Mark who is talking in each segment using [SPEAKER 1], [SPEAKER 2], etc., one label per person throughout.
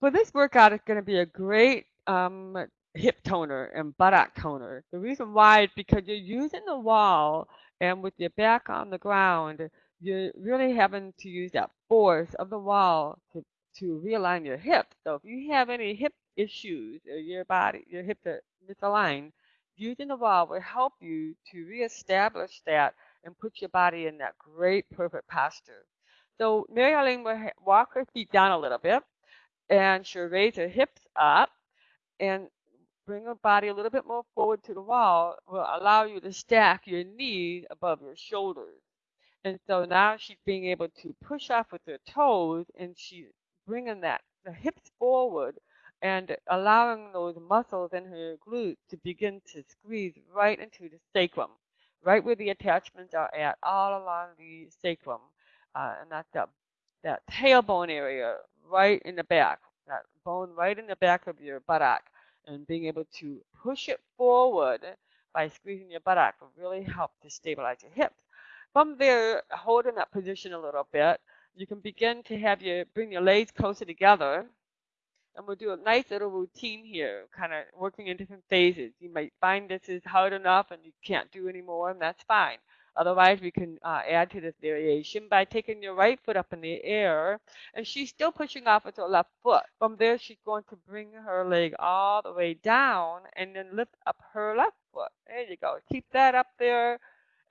[SPEAKER 1] For this workout, it's going to be a great um, hip toner and buttock toner. The reason why is because you're using the wall and with your back on the ground, you're really having to use that force of the wall to, to realign your hips. So if you have any hip issues or your body, your hips are misaligned, using the wall will help you to reestablish that and put your body in that great perfect posture. So Mary Arlene will walk her feet down a little bit and she'll raise her hips up and bring her body a little bit more forward to the wall will allow you to stack your knees above your shoulders. And so now she's being able to push off with her toes and she's bringing that the hips forward and allowing those muscles in her glutes to begin to squeeze right into the sacrum, right where the attachments are at, all along the sacrum. Uh, and that's that, that tailbone area right in the back, that bone right in the back of your buttock. And being able to push it forward by squeezing your buttock will really help to stabilize your hips. From there, holding that position a little bit, you can begin to have your bring your legs closer together and we'll do a nice little routine here, kind of working in different phases. You might find this is hard enough and you can't do anymore, and that's fine. Otherwise, we can uh, add to this variation by taking your right foot up in the air, and she's still pushing off with her left foot. From there, she's going to bring her leg all the way down and then lift up her left foot. There you go. Keep that up there,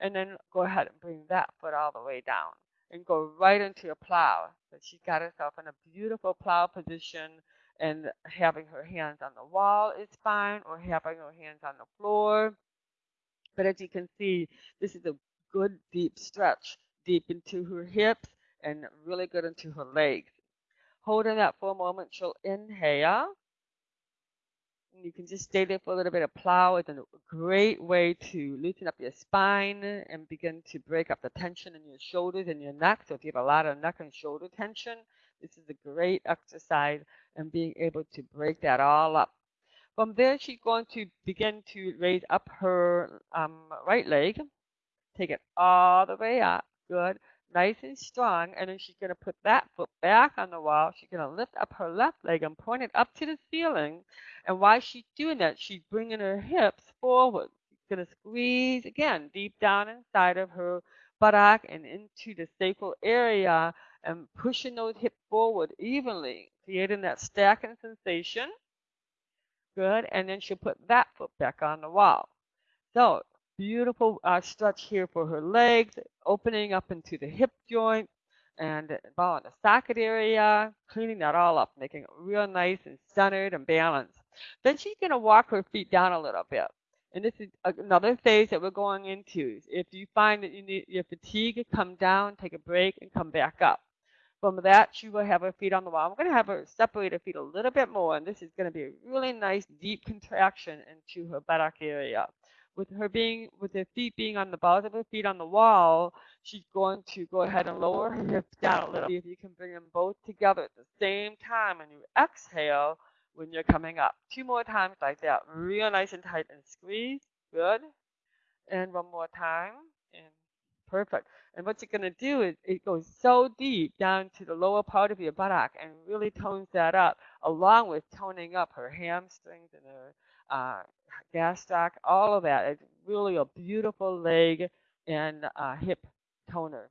[SPEAKER 1] and then go ahead and bring that foot all the way down and go right into a plow. So she's got herself in a beautiful plow position and having her hands on the wall is fine or having her hands on the floor. But as you can see, this is a good deep stretch deep into her hips and really good into her legs. Holding that for a moment, she'll inhale. And you can just stay there for a little bit. of plow is a great way to loosen up your spine and begin to break up the tension in your shoulders and your neck. So if you have a lot of neck and shoulder tension, this is a great exercise and being able to break that all up. From there, she's going to begin to raise up her um, right leg. Take it all the way up. Good. Nice and strong. And then she's going to put that foot back on the wall. She's going to lift up her left leg and point it up to the ceiling. And while she's doing that, she's bringing her hips forward. She's going to squeeze again deep down inside of her buttock and into the sacral area and pushing those hips forward evenly, creating that stacking sensation. Good. And then she'll put that foot back on the wall. So beautiful uh, stretch here for her legs, opening up into the hip joint and in the socket area, cleaning that all up, making it real nice and centered and balanced. Then she's going to walk her feet down a little bit. And this is another phase that we're going into. If you find that you need your fatigue, come down, take a break, and come back up. From that, she will have her feet on the wall. I'm going to have her separate her feet a little bit more, and this is going to be a really nice deep contraction into her buttock area. With her being, with her feet being on the balls of her feet on the wall, she's going to go ahead and lower her hips down a little. If you can bring them both together at the same time, and you exhale when you're coming up. Two more times like that, real nice and tight, and squeeze. Good. And one more time, and perfect. And what you're going to do is it goes so deep down to the lower part of your buttock and really tones that up, along with toning up her hamstrings and her uh, gastroc, all of that. It's really a beautiful leg and uh, hip toner.